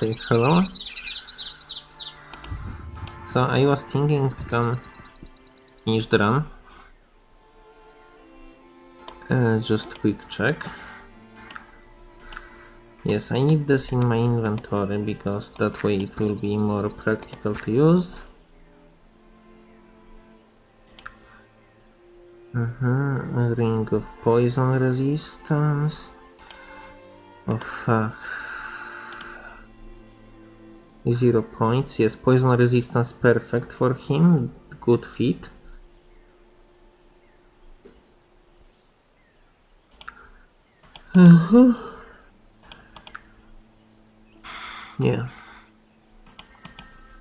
say hello. So I was thinking to come finish the run. Uh, just quick check. Yes, I need this in my inventory because that way it will be more practical to use. Uh -huh. A ring of poison resistance. Oh fuck. Zero points. Yes, poison resistance perfect for him. Good fit. -huh. Yeah.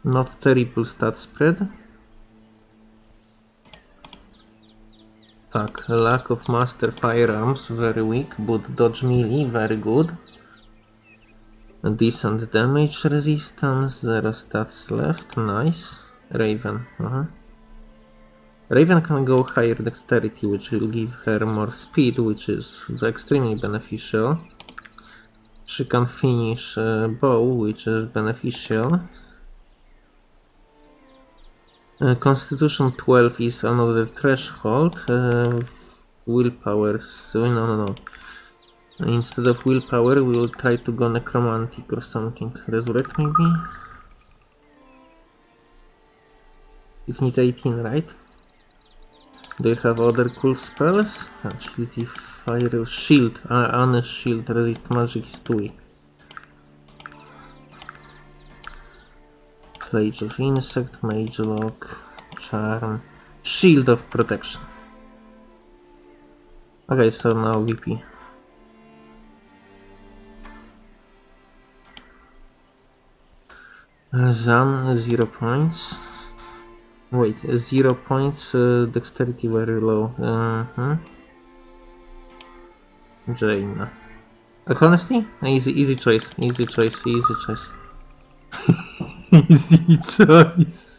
Not terrible stat spread. Tak, lack of master firearms, very weak, but dodge melee, very good. Decent damage resistance, zero stats left, nice. Raven, uh -huh. Raven can go higher dexterity, which will give her more speed, which is extremely beneficial. She can finish uh, bow, which is beneficial. Uh, Constitution 12 is another threshold. Uh, willpower, so no, no, no. Instead of willpower, we will try to go necromantic or something. Resurrect maybe? You need 18, right? Do you have other cool spells? Agility, fire, shield. Uh, honest shield, resist magic is too weak. Plage of Insect, Mage Lock, Charm, Shield of Protection. Okay, so now VP. Zan, 0 points. Wait, 0 points, uh, dexterity very low. Uh -huh. Jane. Uh, honestly, easy, easy choice, easy choice, easy choice. Easy choice.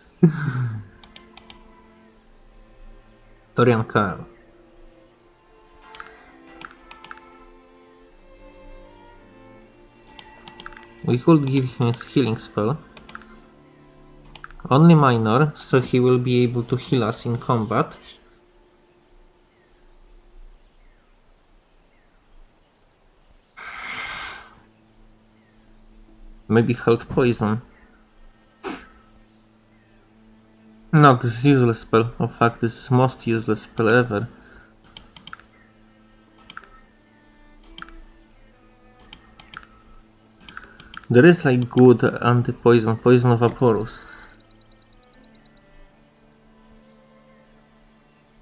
Dorian Carl. We could give him a healing spell. Only minor, so he will be able to heal us in combat. Maybe health poison. No, this is useless spell. In fact, this is most useless spell ever. There is like good anti-poison, poison of Vaporus.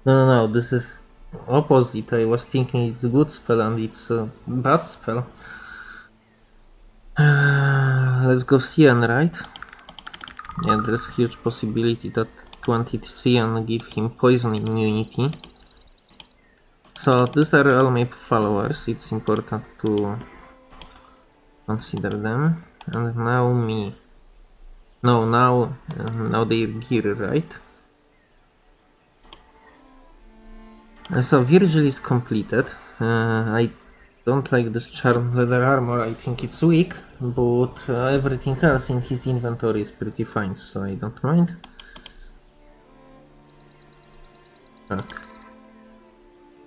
No, no, no, this is opposite. I was thinking it's a good spell and it's a bad spell. Uh, let's go Cyan, right? Yeah, there's huge possibility that 20 Cyan give him poison immunity. So these are all my followers, it's important to consider them. And now me. No, now, uh, now their gear, right? So Virgil is completed. Uh, I don't like this charm leather armor, I think it's weak, but uh, everything else in his inventory is pretty fine, so I don't mind.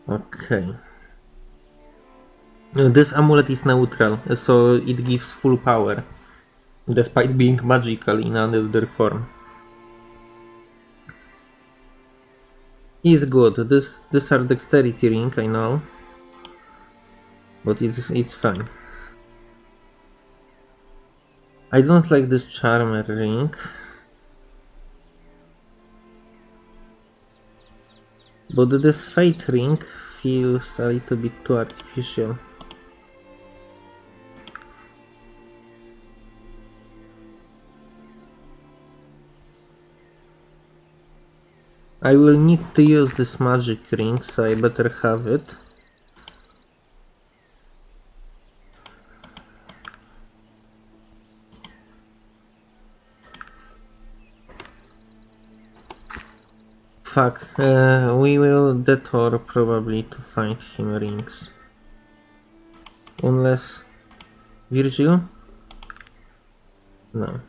Okay. Uh, this amulet is neutral, so it gives full power, despite being magical in another form. He's good. This this are dexterity ring, I know. But it's it's fine. I don't like this charmer ring. But this fate ring feels a little bit too artificial. I will need to use this magic ring, so I better have it. Fuck, uh, we will detour probably to find him rings. Unless... Virgil? No.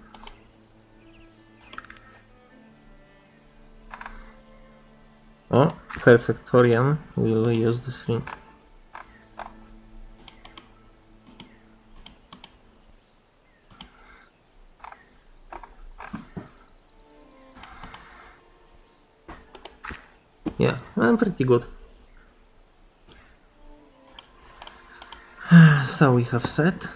Oh, Perfectorian will use this ring. Yeah, I'm pretty good. So we have set.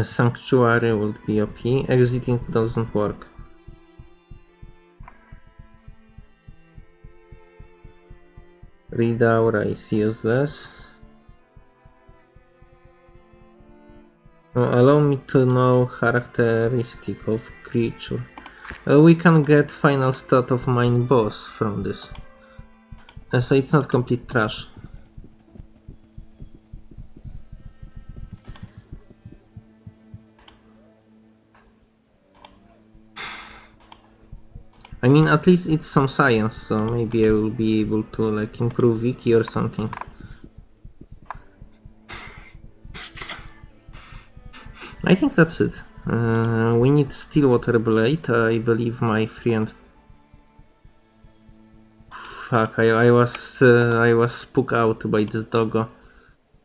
Sanctuary would be OP. Exiting doesn't work. Read aura is useless. Uh, allow me to know characteristic of creature. Uh, we can get final stat of mine boss from this. Uh, so it's not complete trash. I mean, at least it's some science, so maybe I will be able to like improve Wiki or something. I think that's it. Uh, we need Stillwater Blade. I believe my friend. Fuck! I, I was uh, I was spooked out by this doggo.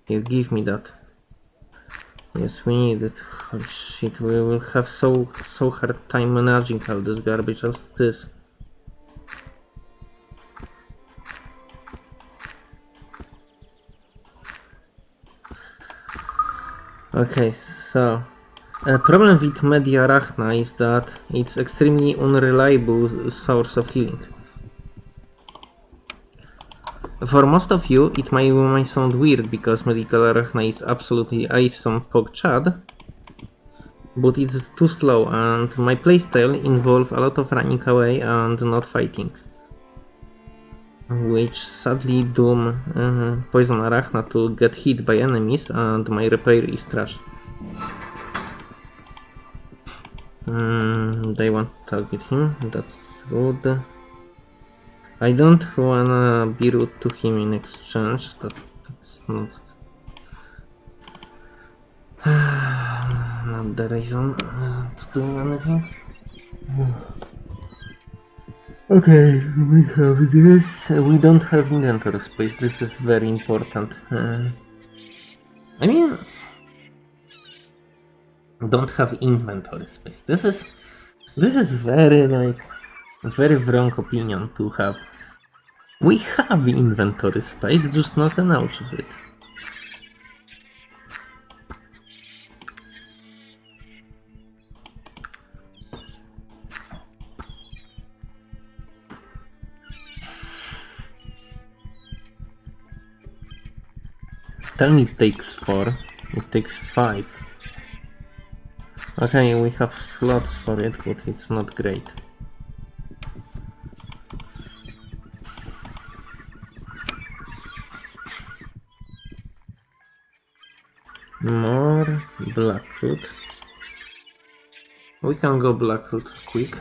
Here, give me that. Yes, we need it. Holy shit! We will have so so hard time managing all this garbage as this. Okay, so a problem with Mediarachna is that it's extremely unreliable source of healing. For most of you, it might, might sound weird because Medical Arachna is absolutely awesome PogChad, but it's too slow and my playstyle involves a lot of running away and not fighting. Which sadly doom uh, Poison Arachna to get hit by enemies and my repair is trash. Mm, they want to target him, that's rude. I don't wanna be rude to him in exchange, that, that's not... not the reason uh, to do anything. Okay, we have this. We don't have inventory space, this is very important. Uh, I mean, don't have inventory space. This is this is very like very wrong opinion to have. We have inventory space, just not enough of it. Tell it takes four. It takes five. Okay, we have slots for it, but it's not great. More Blackroot. We can go Blackroot quick.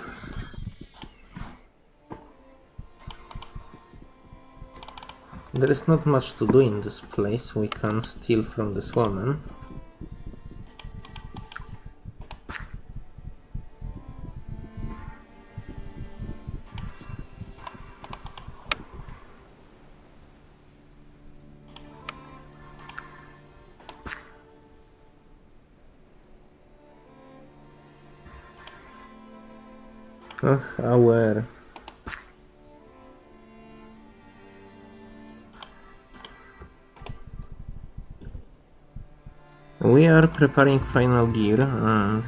There is not much to do in this place. We can steal from this woman. Ugh, aware. We are preparing final gear and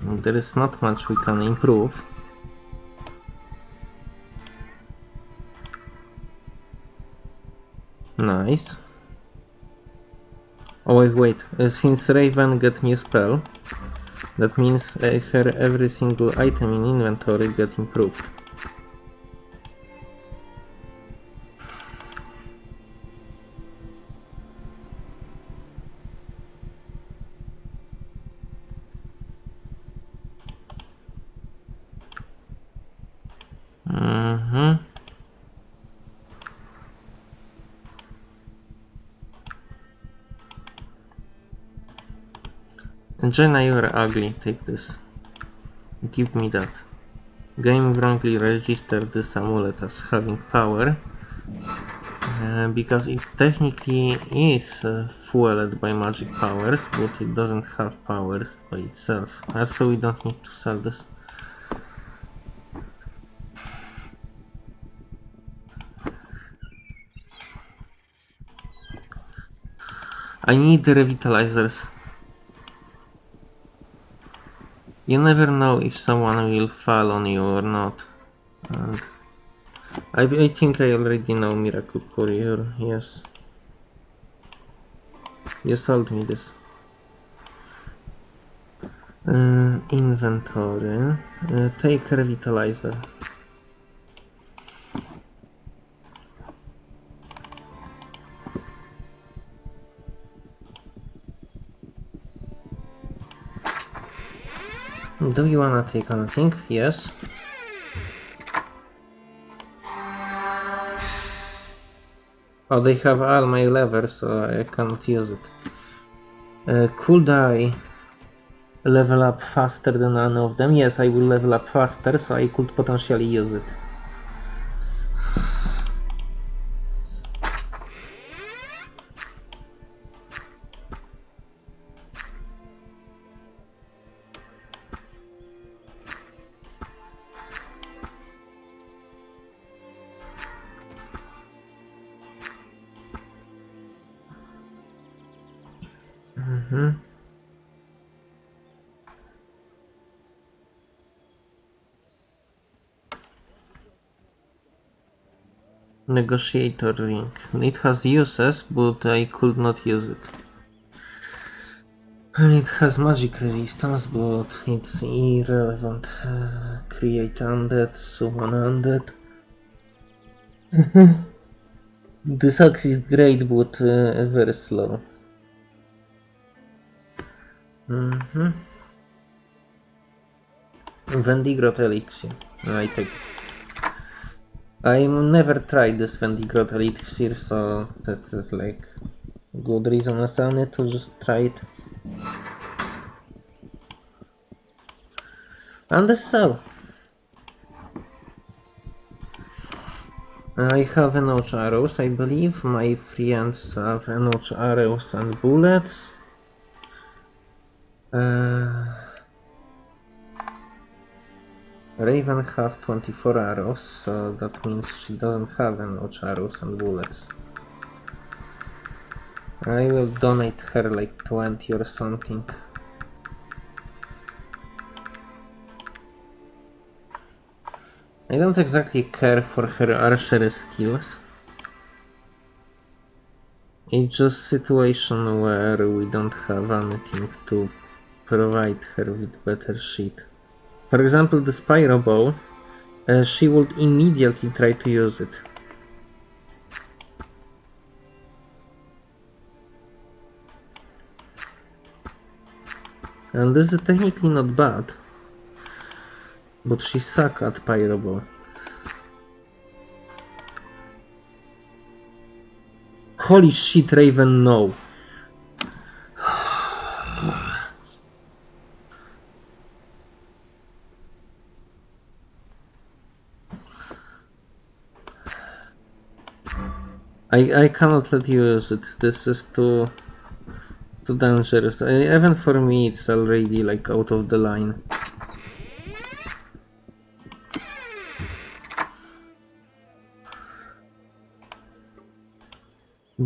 there is not much we can improve. Nice. Oh wait, wait, uh, since Raven get new spell, that means uh, her every single item in inventory get improved. Jenna, you're ugly. Take this. Give me that. Game wrongly registered this amulet as having power. Uh, because it technically is uh, fueled by magic powers, but it doesn't have powers by itself. Also, we don't need to sell this. I need the revitalizers. You never know if someone will fall on you or not. And I, I think I already know Miracle Courier, yes. You sold me this. Uh, inventory. Uh, take revitalizer. Do you wanna take anything? Yes. Oh, they have all my levers, so I cannot use it. Uh, could I level up faster than any of them? Yes, I will level up faster, so I could potentially use it. Negotiator ring. It has uses, but I could not use it. And It has magic resistance, but it's irrelevant. Uh, create undead, summon undead. This axe is great, but uh, very slow. Mm-hmm. Vendigroth elixir. I take it. I never tried this Vendigroth elixir, so this is like good reason as any to just try it. And so. I have enough arrows, I believe. My friends have enough arrows and bullets. Uh, Raven have 24 arrows, so that means she doesn't have enough arrows and bullets. I will donate her like 20 or something. I don't exactly care for her archery skills. It's just situation where we don't have anything to provide her with better shit. For example, the Spyro Bow, uh, she would immediately try to use it. And this is technically not bad. But she suck at Pyro Bow. Holy shit, Raven, no. I, I cannot let you use it. This is too too dangerous. I, even for me, it's already like out of the line.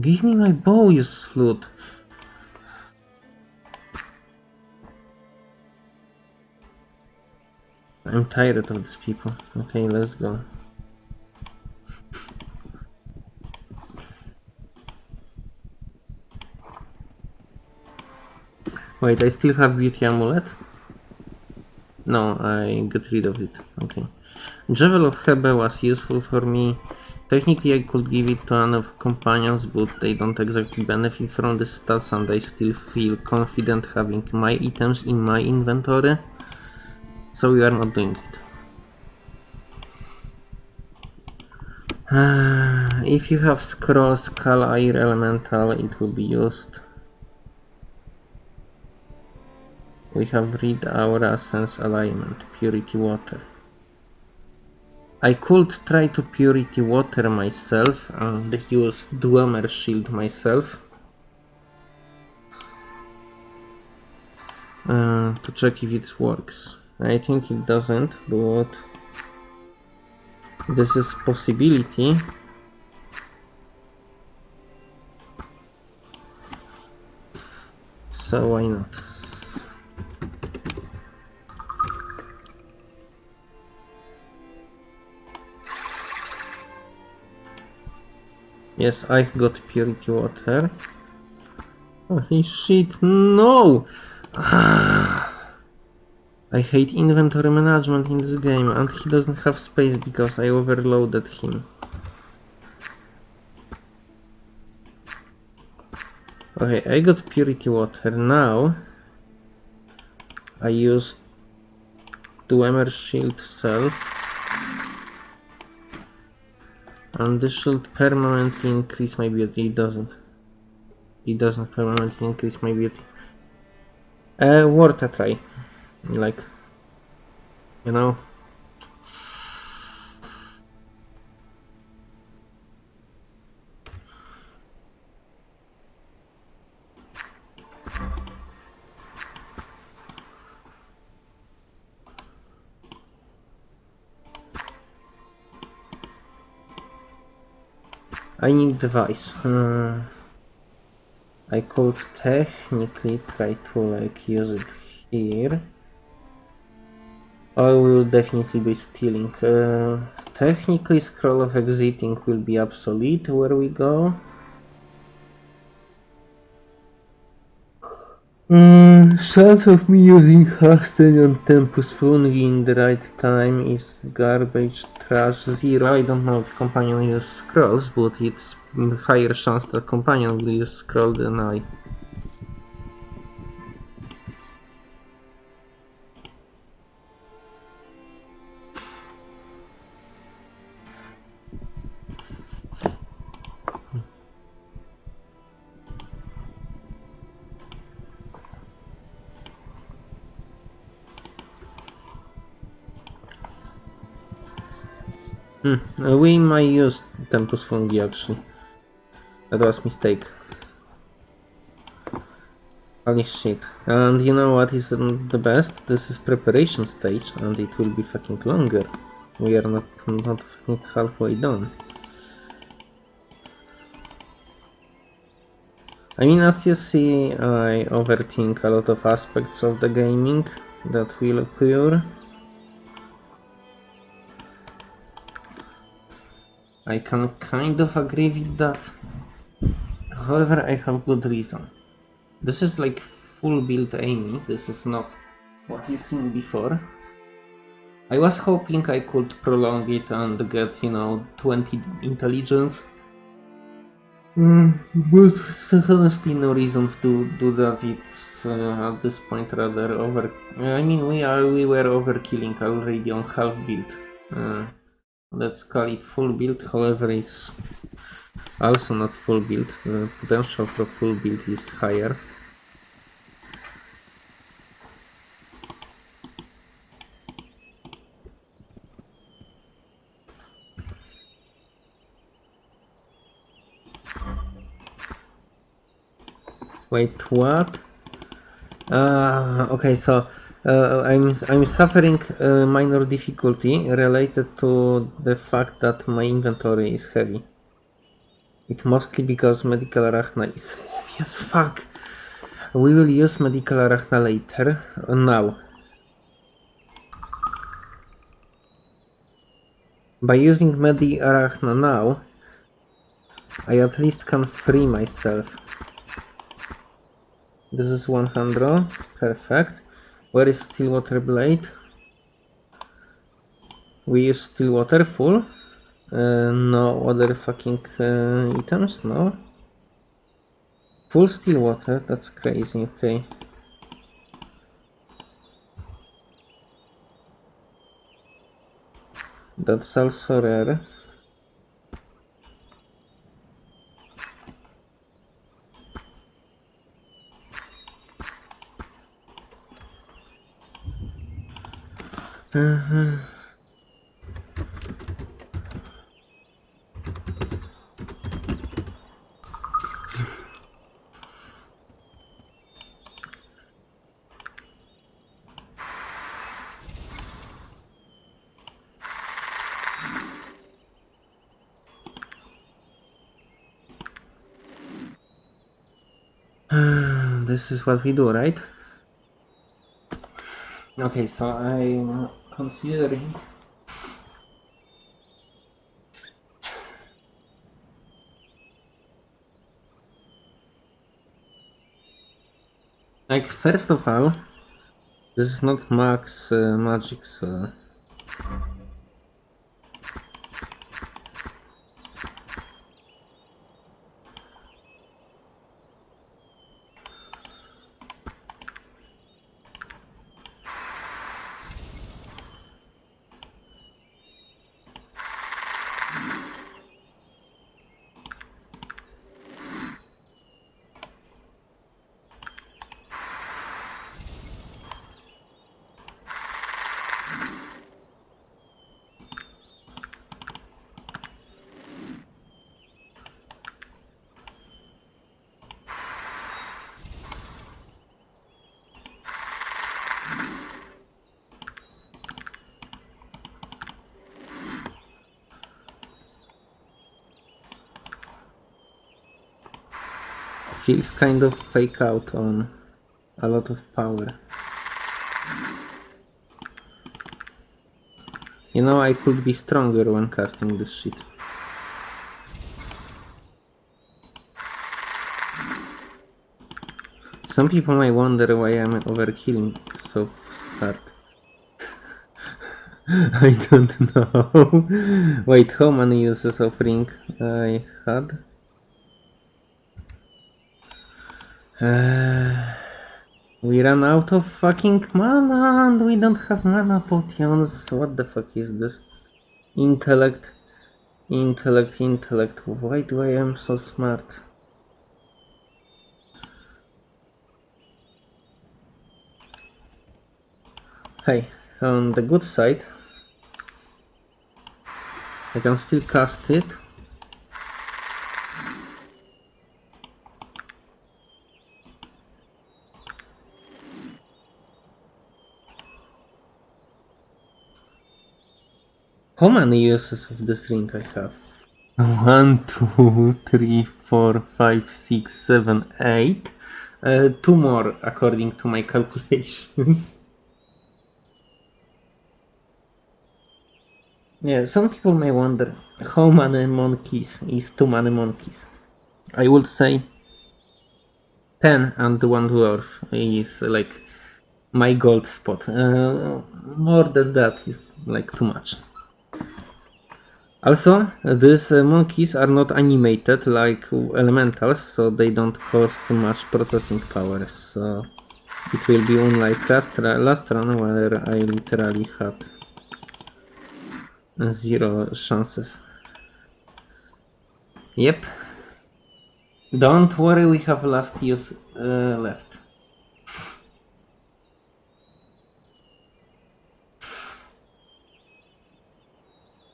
Give me my bow, you slut. I'm tired of these people. Okay, let's go. Wait, I still have beauty amulet? No, I got rid of it. Okay. Javel of Hebe was useful for me. Technically I could give it to one of companions, but they don't exactly benefit from the stats and I still feel confident having my items in my inventory. So we are not doing it. Uh, if you have scroll skull air elemental, it will be used. We have read aura sense alignment, purity water. I could try to purity water myself and use Dwemer shield myself. Uh, to check if it works. I think it doesn't, but this is possibility. So why not? Yes, I got purity water. Oh, Holy shit, no! Ah. I hate inventory management in this game and he doesn't have space because I overloaded him. Okay, I got purity water. Now I use Dwemer shield self and this should permanently increase my beauty. It doesn't. It doesn't permanently increase my beauty. Uh, worth a try. Like, you know. I need device. I could technically try to like use it here. I will definitely be stealing. Uh, technically scroll of exiting will be obsolete where we go. Mm, chance of me using Hasten on Tempus Fugit in the right time is garbage, trash, zero. I don't know if companion uses scrolls, but it's higher chance that companion will use scroll than I. Hmm, we might use Tempus Fugit actually. That was mistake. Holy shit. And you know what is the best? This is preparation stage and it will be fucking longer. We are not, not fucking halfway done. I mean, as you see, I overthink a lot of aspects of the gaming that will occur. I can kind of agree with that. However, I have good reason. This is like full build Amy, this is not what you've seen before. I was hoping I could prolong it and get, you know, 20 intelligence. Mm, but honestly no reason to do that, it's uh, at this point rather over... I mean, we are we were overkilling already on half build. Uh, let's call it full build, however it's also not full build, the potential for full build is higher. Wait, what? Uh, okay, so uh, I'm I'm suffering a minor difficulty related to the fact that my inventory is heavy. It mostly because medical arachna is heavy as fuck. We will use medical arachna later. Uh, now. By using medi arachna now, I at least can free myself. This is 100, perfect. Where is Stillwater Blade? We use Stillwater full. Uh, no other fucking uh, items, no. Full Stillwater, that's crazy, okay. That's also rare. Uh-huh. this is what we do, right? Okay, so I'm considering. Like first of all this is not max uh, magic so feels kind of fake out on a lot of power. You know, I could be stronger when casting this shit. Some people might wonder why I'm overkilling so hard. I don't know. Wait, how many uses of ring I had? Uh, we ran out of fucking mana and we don't have mana potions. What the fuck is this? Intellect, intellect, intellect. Why do I am so smart? Hey, on the good side, I can still cast it. How many uses of this ring I have? One, two, three, four, five, six, seven, eight. Uh, two more according to my calculations. yeah, some people may wonder how many monkeys is too many monkeys. I would say 10 and one dwarf is like my gold spot. Uh, more than that is like too much. Also, these uh, monkeys are not animated like elementals, so they don't cost much processing power, so it will be unlike last, last run where I literally had zero chances. Yep. Don't worry, we have last use uh, left.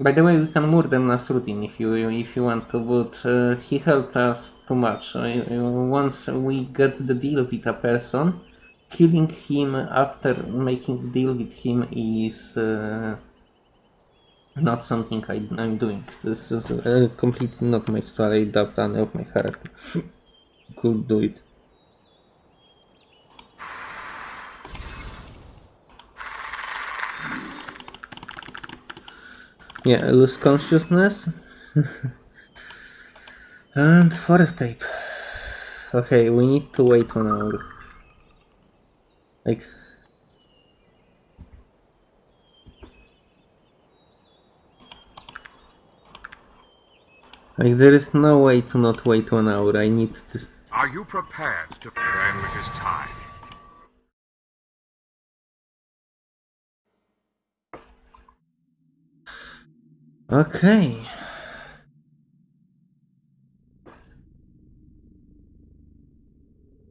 By the way, we can murder Nasruddin if you if you want to, but uh, he helped us too much. Uh, once we get the deal with a person, killing him after making deal with him is uh, not something I, am doing. This is uh, completely not my style. I doubt any of my character could do it. Yeah, I lose consciousness. and forest tape. Okay, we need to wait one hour. Like... Like, there is no way to not wait one hour. I need this. Are you prepared to... When it is time. Okay.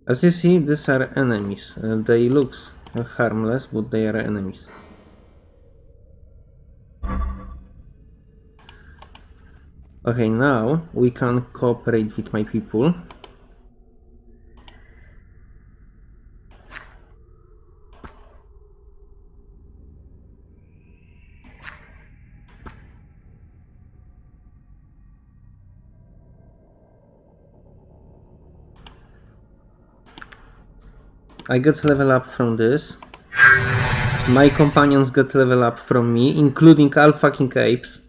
As you see, these are enemies. Uh, they looks harmless, but they are enemies. Okay, now we can cooperate with my people. I get level up from this. My companions get level up from me, including all fucking apes.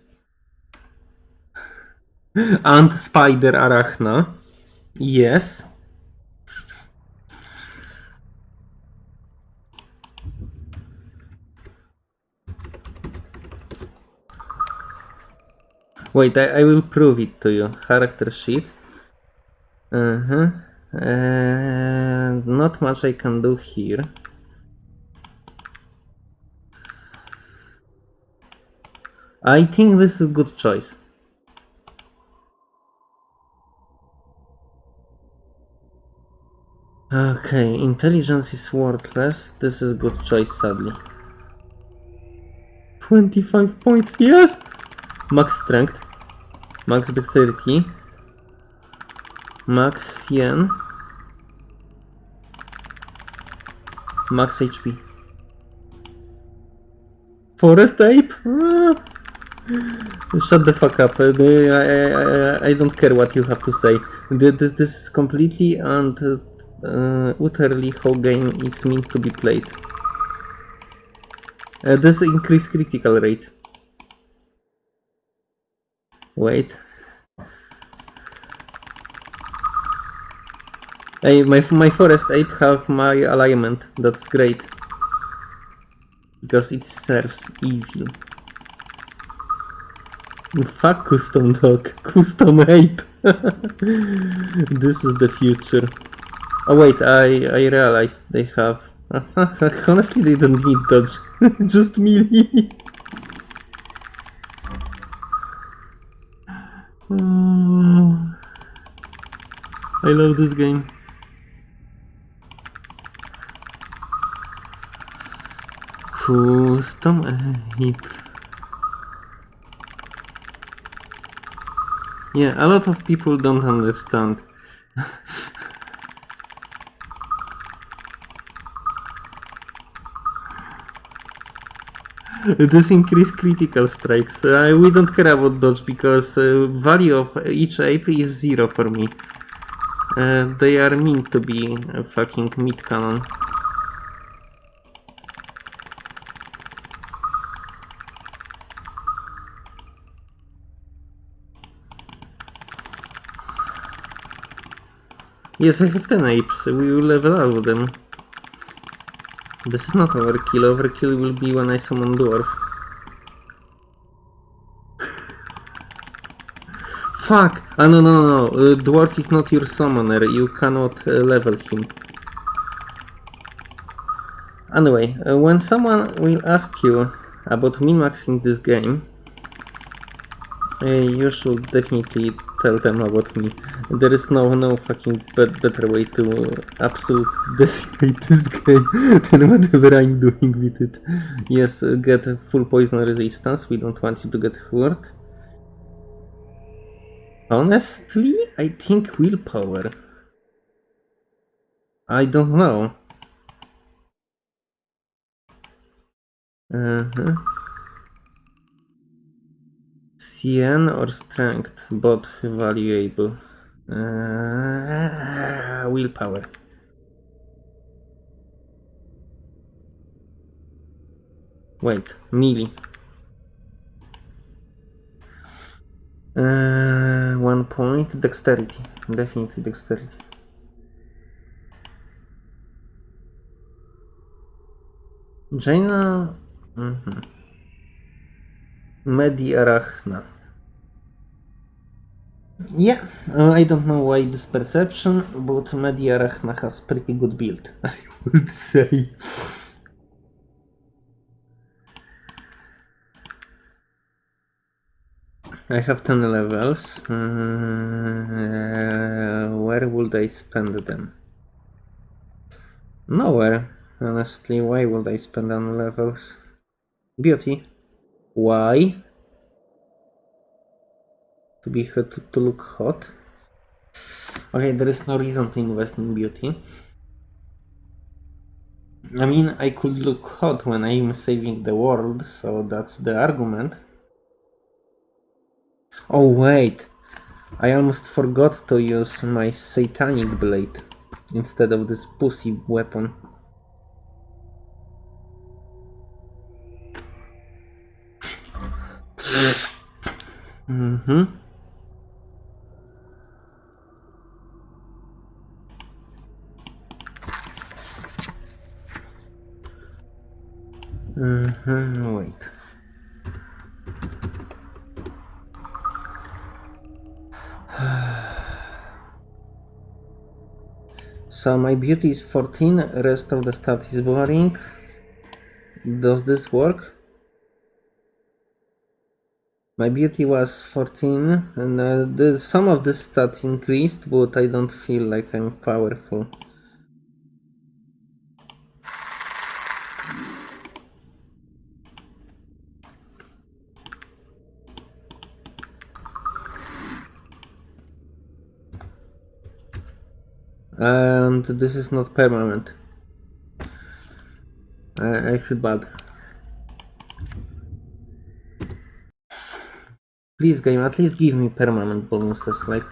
and Spider Arachna. Yes. Wait, I, I will prove it to you. Character sheet. Uh-huh. And not much I can do here. I think this is good choice. Okay, intelligence is worthless. This is good choice, sadly. 25 points, yes! Max strength. Max dexterity. Max yen. Max HP. Forest ape? Ah. Shut the fuck up. Uh, I, I, I, don't care what you have to say. This, this is completely and uh, utterly how game is meant to be played. Uh, this increase critical rate. Wait. Hey, my, my forest ape have my alignment. That's great. Because it serves evil. Fuck custom dog. Custom ape. this is the future. Oh wait, I, I realized they have... Honestly, they don't need dodge. Just melee. Oh, I love this game. Custom ape. Yeah, a lot of people don't understand. this increase critical strikes. Uh, we don't care about dodge because uh, value of each ape is zero for me. Uh, they are meant to be a fucking mid cannon. Yes, I have 10 apes. We will level out them. This is not overkill. Overkill will be when I summon dwarf. Fuck! Ah, no, no, no. Uh, dwarf is not your summoner. You cannot uh, level him. Anyway, uh, when someone will ask you about min-maxing this game, uh, you should definitely tell them about me. There is no no fucking bet better way to absolute decimate this game than whatever I'm doing with it. Yes, uh, get full poison resistance. We don't want you to get hurt. Honestly, I think willpower. I don't know. Uh-huh. CN or strength, both valuable. Uh, willpower. Wait, melee. Uh, one point, dexterity. Definitely dexterity. Jaina. Mhm. Medi Arachna. Yeah, uh, I don't know why this perception, but Medi Arachna has pretty good build, I would say. I have 10 levels. Uh, where would I spend them? Nowhere. Honestly, why would I spend on levels? Beauty. Why? To be hot, to look hot. Okay, there is no reason to invest in beauty. I mean, I could look hot when I'm saving the world, so that's the argument. Oh wait, I almost forgot to use my satanic blade instead of this pussy weapon. Mm-hmm. Wait. So my beauty is 14, rest of the stat is boring. Does this work? My beauty was 14 and uh, the, some of the stats increased, but I don't feel like I'm powerful. And this is not permanent. I, I feel bad. Please game, at least give me permanent bonuses, like...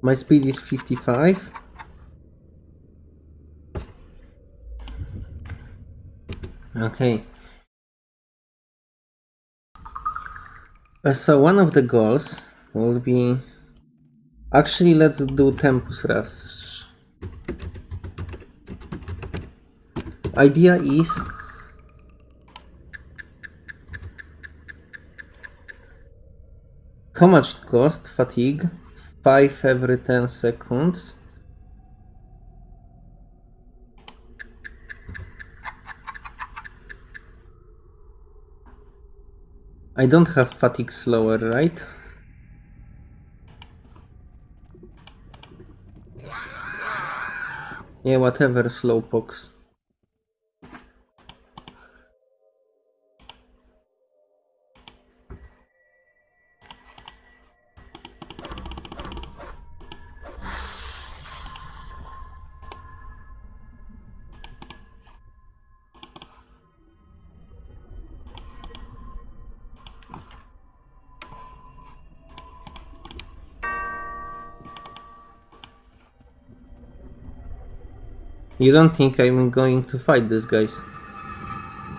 My speed is 55. Okay. Uh, so one of the goals will be... Actually, let's do Tempus Rush. Idea is... How much it cost? Fatigue. 5 every 10 seconds. I don't have fatigue slower, right? Yeah, whatever, slowpokes. You don't think I'm going to fight these guys,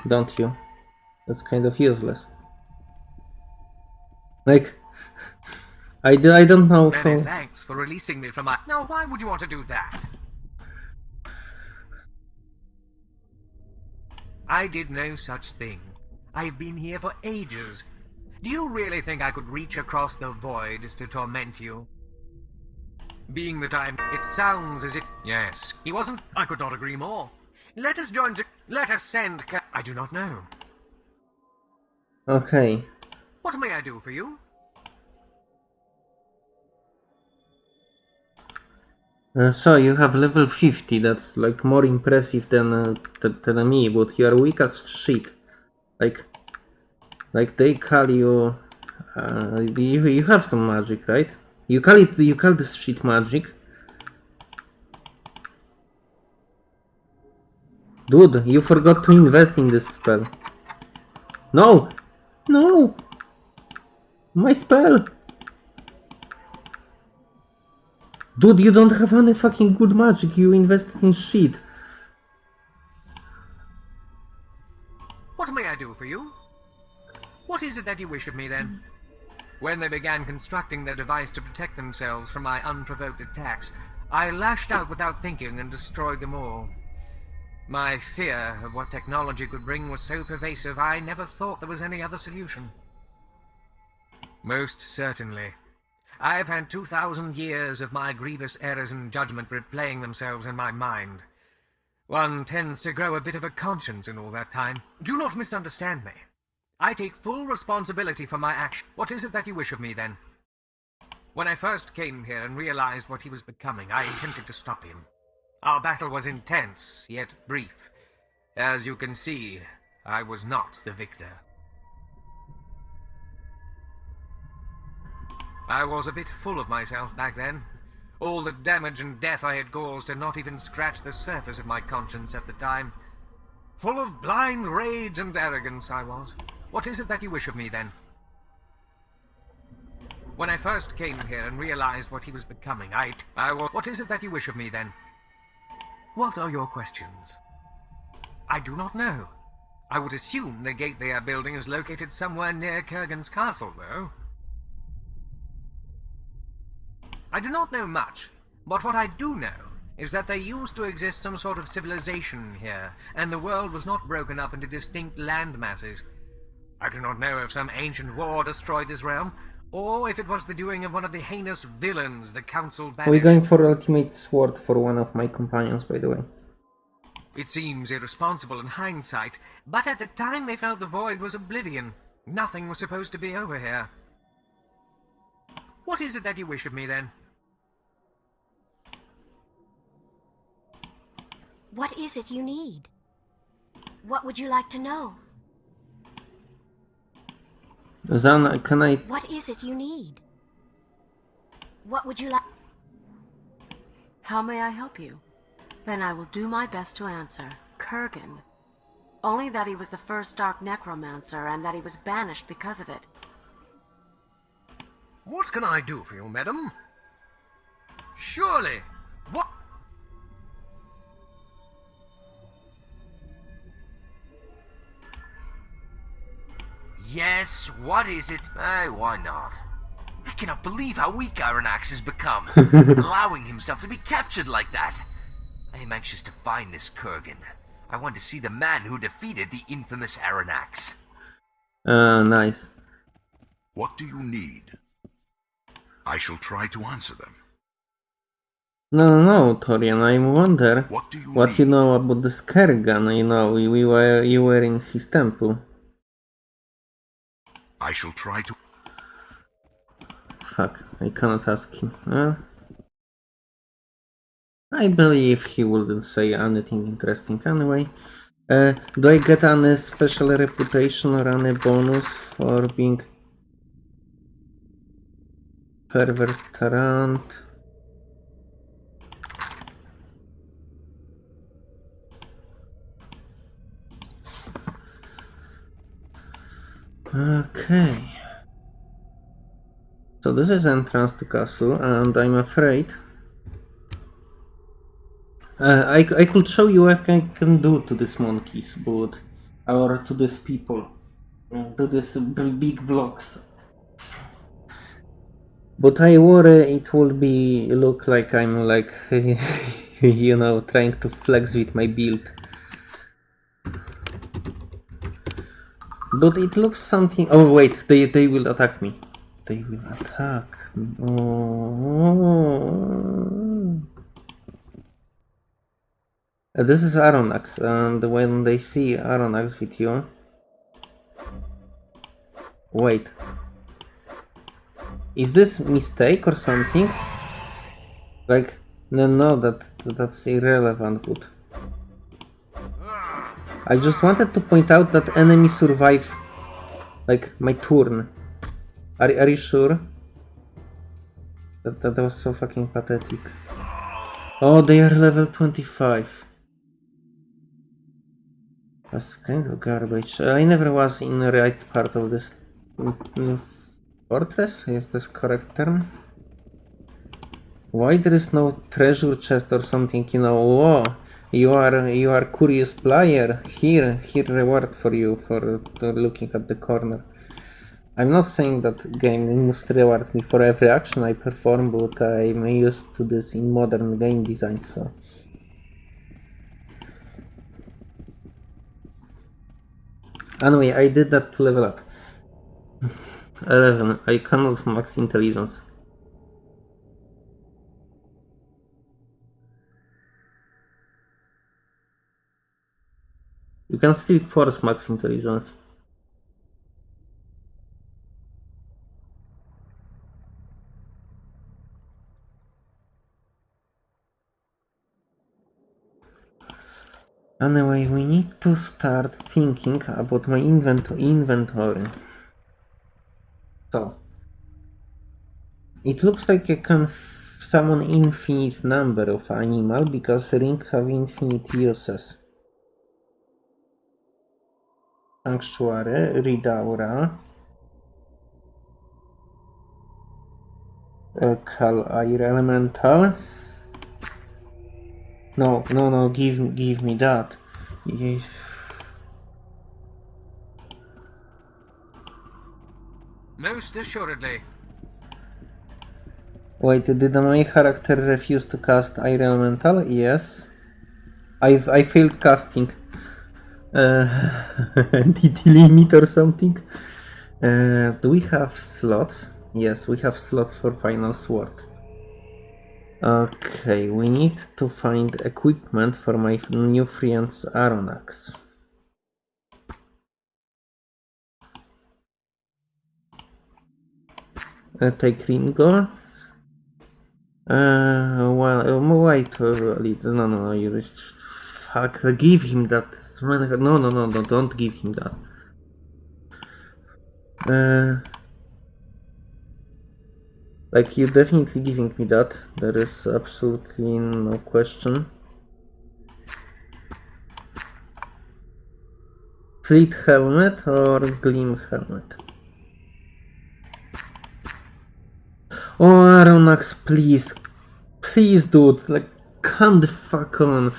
don't you? That's kind of useless. Like, I, do, I don't know Many how... thanks for releasing me from my. Now, why would you want to do that? I did no such thing. I've been here for ages. Do you really think I could reach across the void to torment you? Being that I'm... It sounds as if... Yes. He wasn't... I could not agree more. Let us join to... Let us send... I do not know. Okay. What may I do for you? Uh, so you have level 50, that's like more impressive than, uh, than me, but you are weak as shit. Like, like they call you, uh, you, you have some magic, right? You call it, you call this shit magic. Dude, you forgot to invest in this spell. No! No! My spell! Dude, you don't have any fucking good magic, you invested in shit. What may I do for you? What is it that you wish of me, then? When they began constructing their device to protect themselves from my unprovoked attacks, I lashed out without thinking and destroyed them all. My fear of what technology could bring was so pervasive I never thought there was any other solution. Most certainly. I've had 2,000 years of my grievous errors in judgment replaying themselves in my mind. One tends to grow a bit of a conscience in all that time. Do not misunderstand me. I take full responsibility for my action. What is it that you wish of me, then? When I first came here and realized what he was becoming, I intended to stop him. Our battle was intense, yet brief. As you can see, I was not the victor. I was a bit full of myself back then. All the damage and death I had caused had not even scratched the surface of my conscience at the time. Full of blind rage and arrogance I was. What is it that you wish of me, then? When I first came here and realized what he was becoming, I... I. What is it that you wish of me, then? What are your questions? I do not know. I would assume the gate they are building is located somewhere near Kerghan's castle, though. I do not know much, but what I do know is that there used to exist some sort of civilization here, and the world was not broken up into distinct land masses. I do not know if some ancient war destroyed this realm, or if it was the doing of one of the heinous villains the Council banished. We're going for ultimate sword for one of my companions, by the way. It seems irresponsible in hindsight, but at the time they felt the void was oblivion. Nothing was supposed to be over here. What is it that you wish of me, then? What is it you need? What would you like to know? Zan, can I... What is it you need? What would you like? How may I help you? Then I will do my best to answer. Kerghan. Only that he was the first Dark Necromancer and that he was banished because of it. What can I do for you, madam? Surely, Yes, what is it? Hey, why not? I cannot believe how weak Arronax has become, allowing himself to be captured like that. I am anxious to find this Kerghan. I want to see the man who defeated the infamous Arronax. Uh, nice. What do you need? I shall try to answer them. No, no, no, Torian, I wonder What do you what you know about the Skergan. You know, we, we were, you were in his temple. I shall try to. Fuck, I cannot ask him. I believe he wouldn't say anything interesting anyway. Uh, do I get any special reputation or any bonus for being perverterant? Okay. So this is entrance to castle, and I'm afraid uh, I, I could show you what I can do to these monkeys, but or to these people, to these big blocks. But I worry it will be look like I'm like you know trying to flex with my build. But it looks something. Oh wait, they they will attack me. They will attack. me. Oh. This is Arronax, and when they see Arronax with you. Wait. Is this mistake or something? Like, no, no, that that's irrelevant. But I just wanted to point out that enemy survive, like my turn. Are are you sure? That that was so fucking pathetic. Oh, they are level 25. That's kind of garbage. I never was in the right part of this mm, mm, fortress, is this correct term? Why there is no treasure chest or something, you know, oh, you are you are curious player, here, here reward for you for looking at the corner. I'm not saying that game must reward me for every action I perform, but I'm used to this in modern game design, so... Anyway, I did that to level up. 11. I cannot max intelligence. You can still force max intelligence. Anyway, we need to start thinking about my invent inventory. So, it looks like I can summon infinite number of animal because ring have infinite uses. Sanctuary, Read Aura, uh, Call Air Elemental. No, no, no, give, give me that. Yes. Most assuredly. Wait, did my character refuse to cast Air Elemental? Yes. I've, I failed casting. Uh, entity limit or something? Uh, do we have slots? Yes, we have slots for Final Sword. Okay, we need to find equipment for my new friend's Arronax. Uh, take Ringo. Uh, well, um, wait little. No, no, no, you just fuck. Give him that. No, no, no, no, don't give him that. Uh, like you're definitely giving me that. There is absolutely no question. Fleet helmet or gleam helmet? Oh, Arronax, please. Please, dude. Like, come the fuck on.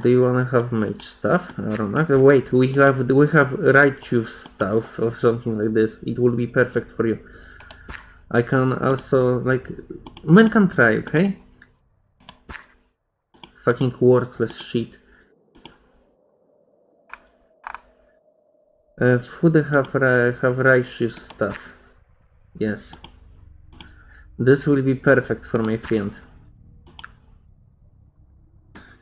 Do you wanna have mage stuff? Arronax? Wait, we have we have righteous stuff or something like this. It will be perfect for you. I can also like men can try, okay? Fucking worthless shit. Uh, food have ri- have righteous stuff. Yes. This will be perfect for my friend.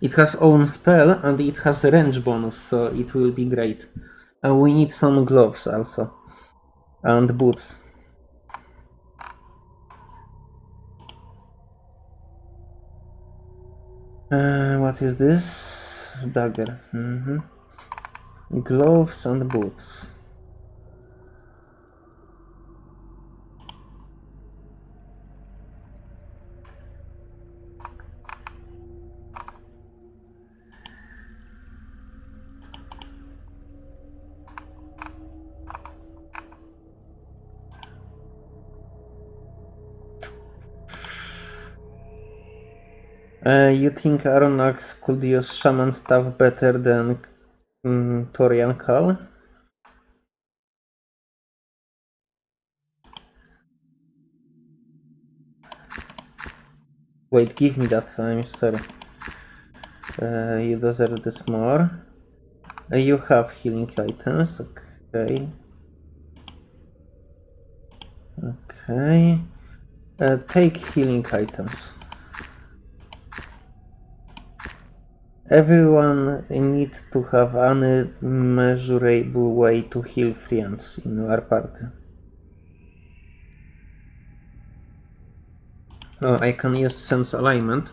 It has own spell and it has range bonus, so it will be great. And we need some gloves also. And boots. Uh, what is this? Dagger. hmm Gloves and boots. Uh, you think Arronax could use shaman stuff better than mm, Torian Kel? Wait, give me that. I'm sorry. Uh, you deserve this more. Uh, you have healing items. Okay. Okay. Take healing items. Everyone needs to have an measurable way to heal friends in our party. Oh, I can use sense alignment.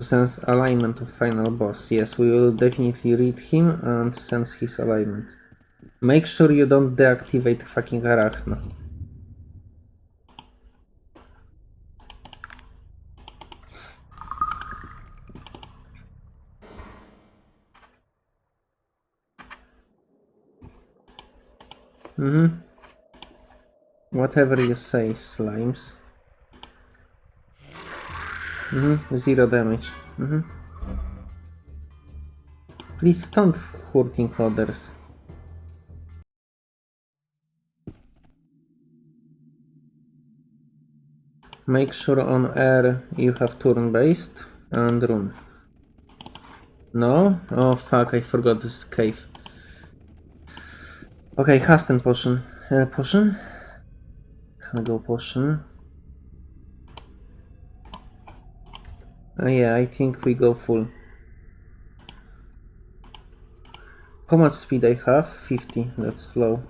Sense alignment of final boss. Yes, we will definitely read him and sense his alignment. Make sure you don't deactivate fucking Arachna. Mm-hmm. Whatever you say, slimes. Mm-hmm. Zero damage. Mm-hmm. Please don't hurting others. Make sure on air you have turn based and rune. No? Oh fuck, I forgot this is cave. Okay, casting potion. Potion. Uh, potion. Can go potion? Uh, yeah, I think we go full. How much speed I have? 50, that's slow.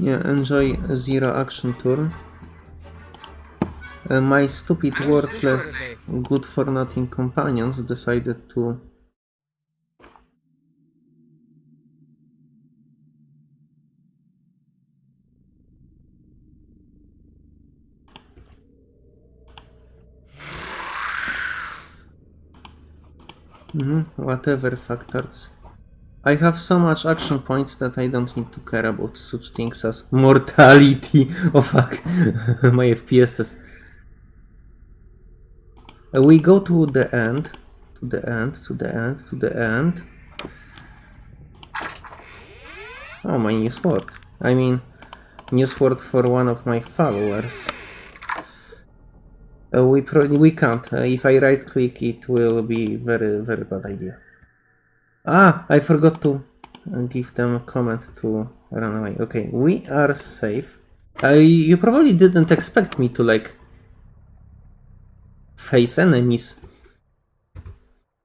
Yeah, enjoy zero action turn. Uh, my stupid, worthless, good for nothing companions decided to. Mhm, whatever factors. I have so much action points that I don't need to care about such things as mortality. Oh fuck, my FPSs. Uh, we go to the end, to the end, to the end, to the end. Oh, my new sword. I mean, new sword for one of my followers. Uh, we pro we can't. Uh, if I right click, it will be very very bad idea. Ah, I forgot to uh, give them a comment to run away. Okay, we are safe. Uh, you probably didn't expect me to like face enemies.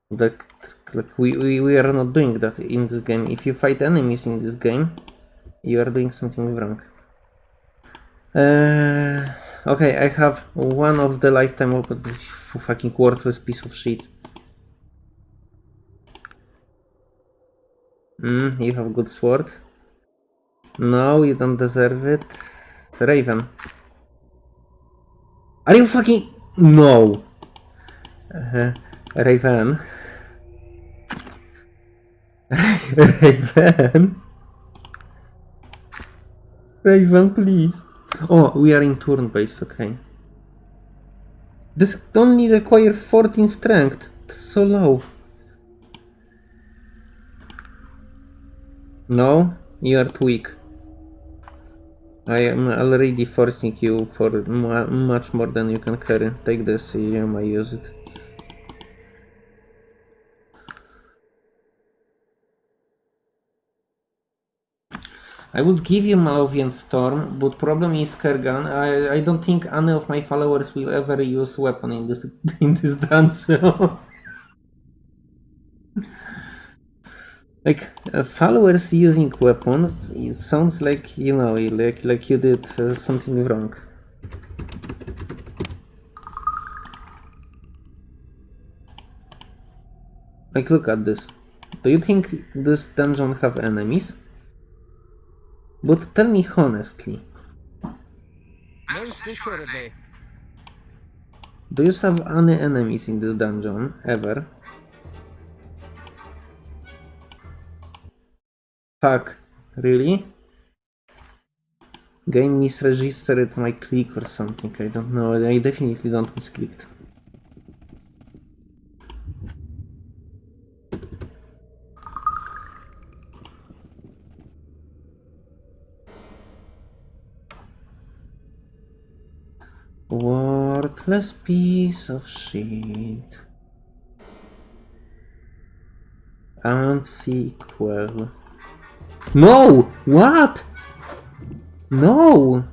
Like, like we, we, we are not doing that in this game. If you fight enemies in this game, you are doing something wrong. Uh, okay, I have one of the lifetime open fucking worthless piece of shit. Hmm, you have good sword. No, you don't deserve it. It's Raven. Are you fucking... No! Uh, Raven. Raven. Raven, please. Oh, we are in turn base, okay. This only require 14 strength. It's so low. No, you are too weak. I am already forcing you for mu much more than you can carry. Take this, you might use it. I would give you Malovian Storm, but problem is Kerghan. I, I don't think any of my followers will ever use weapon in this in this dungeon. like uh, followers using weapons, it sounds like you know, like like you did uh, something wrong. Like look at this. Do you think this dungeon have enemies? But tell me honestly, do you have any enemies in this dungeon ever? Fuck, really? Game misregistered my click or something, I don't know, I definitely don't misclicked. Worthless piece of shit. And sequel. No! What? No!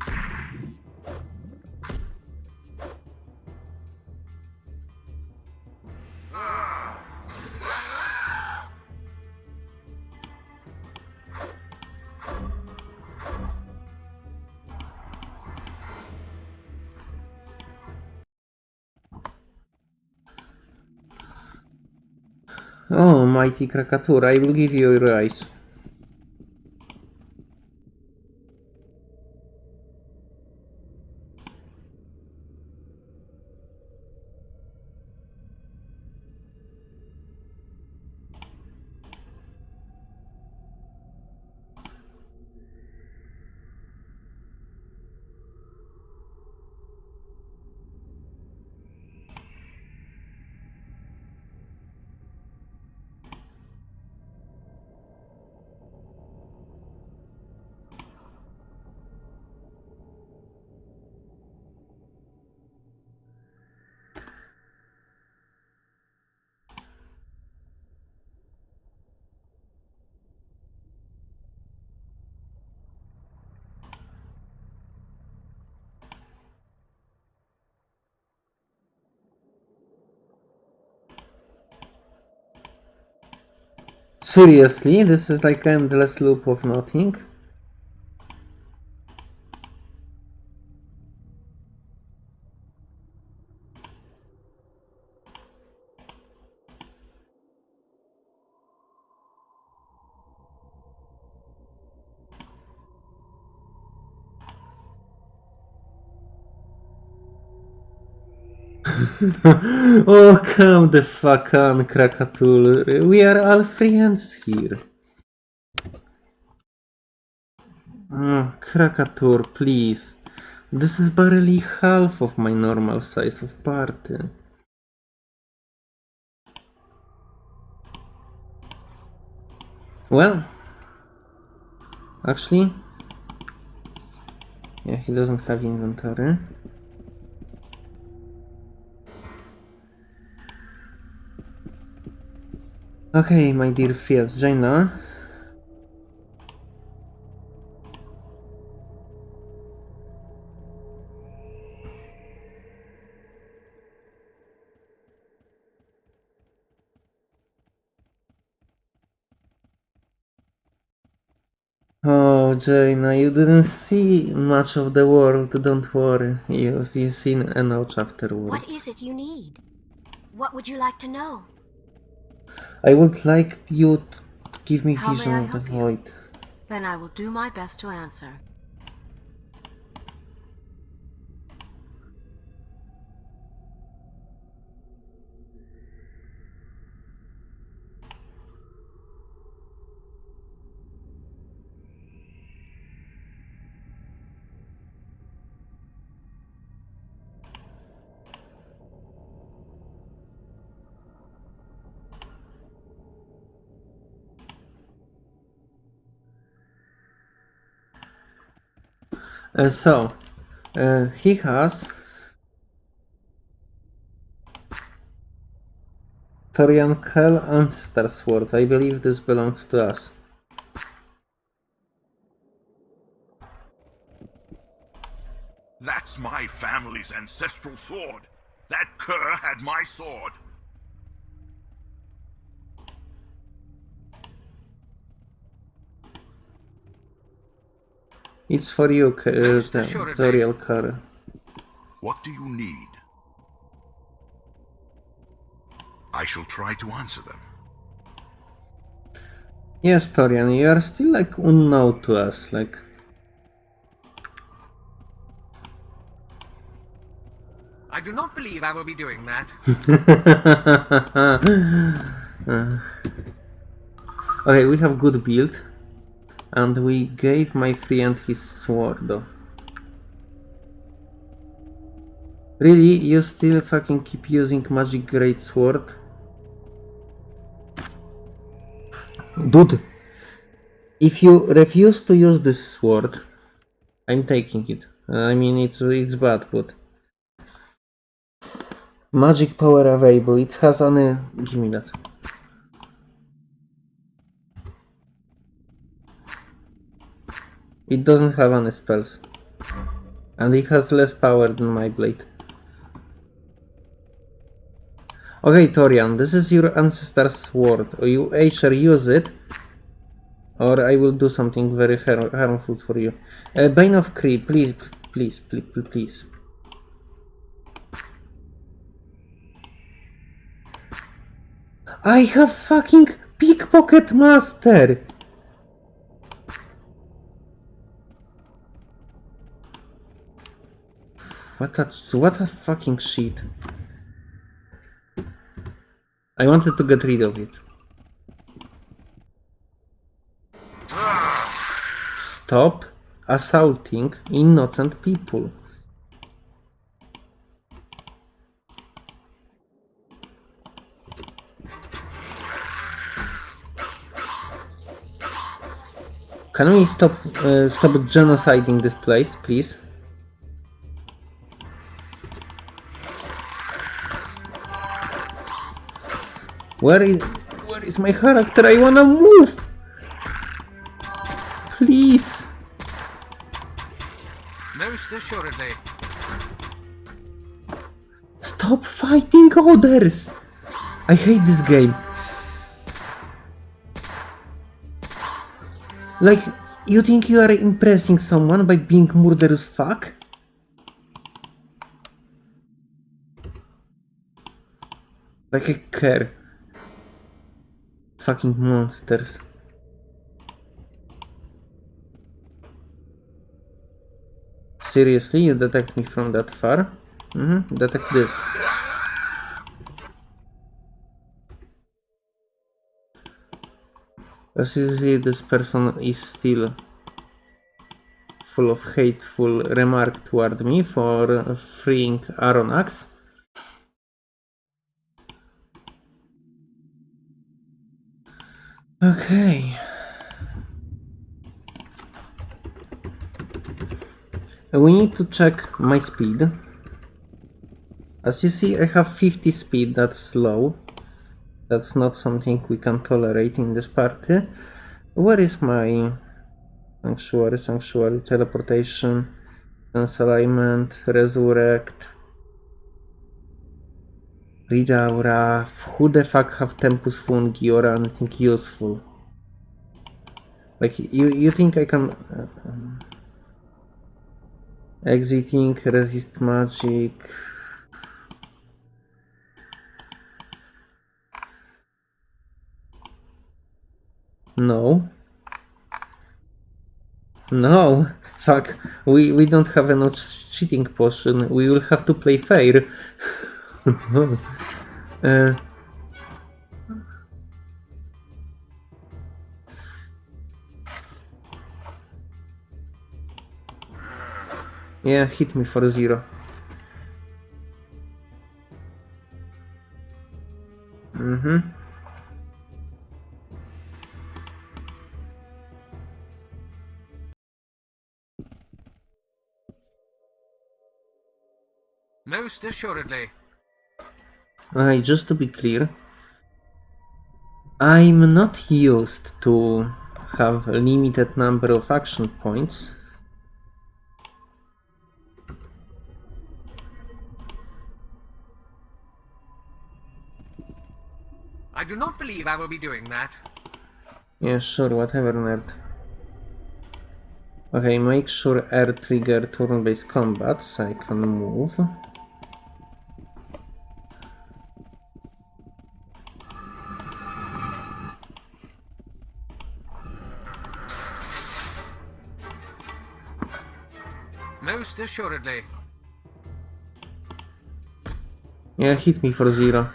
Oh, mighty Krakatura, I will give you your eyes. seriously, this is like endless loop of nothing. oh, come the fuck on, Kraka-Tur. We are all friends here. Oh, Kraka-Tur, please. This is barely half of my normal size of party. Well, actually, yeah, he doesn't have inventory. Okay, my dear Jayna. Oh, Jayna, you didn't see much of the world, don't worry. You, you seen enough afterwards. What is it you need? What would you like to know? I would like you to give me How may vision of the you? void. Then I will do my best to answer. So, uh, he has Torian Kel Ancestor Sword. I believe this belongs to us. That's my family's ancestral sword. That cur had my sword. It's for you, K- uh, Most the assuredly. Toriel Kerr. What do you need? I shall try to answer them. Yes, Torian, you are still like unknown to us. Like, I do not believe I will be doing that. okay, we have good build, and we gave my friend his sword. Really, you still fucking keep using magic great sword? Dude, if you refuse to use this sword, I'm taking it. I mean, it's it's bad, but magic power available. It has only. Uh, give me that. It doesn't have any spells, and it has less power than my blade. Okay, Torian, this is your ancestor's sword. You either use it, or I will do something very har- harmful for you. Uh, Bane of Cree, please, please, please, please, please. I have fucking pickpocket master. What a what a fucking shit. I wanted to get rid of it. Stop assaulting innocent people. Can we stop uh, stop genociding this place, please? Where is where is my character? I wanna move. Please. Stop fighting others. I hate this game. Like, you think you are impressing someone by being murderous fuck? Like I care fucking monsters. Seriously, you detect me from that far? Mm -hmm. Detect this. Seriously, this person is still full of hateful remark toward me for freeing Arronax. Okay. We need to check my speed. As you see, I have 50 speed, that's slow. That's not something we can tolerate in this party. Where is my sanctuary, sanctuary, teleportation, sense alignment, resurrect, read aura, who the fuck have Tempus Fugit or anything useful? Like, you, you think I can... Uh, um, exiting, resist magic... No. No. Fuck. We we don't have enough cheating potion. We will have to play fair. uh, yeah, hit me for zero. Mm-hmm. Most assuredly. Okay, just to be clear, I'm not used to have a limited number of action points. I do not believe I will be doing that. Yeah, sure, whatever, nerd. Okay, make sure air trigger turn-based combats, I can move. Assuredly. Yeah, hit me for zero.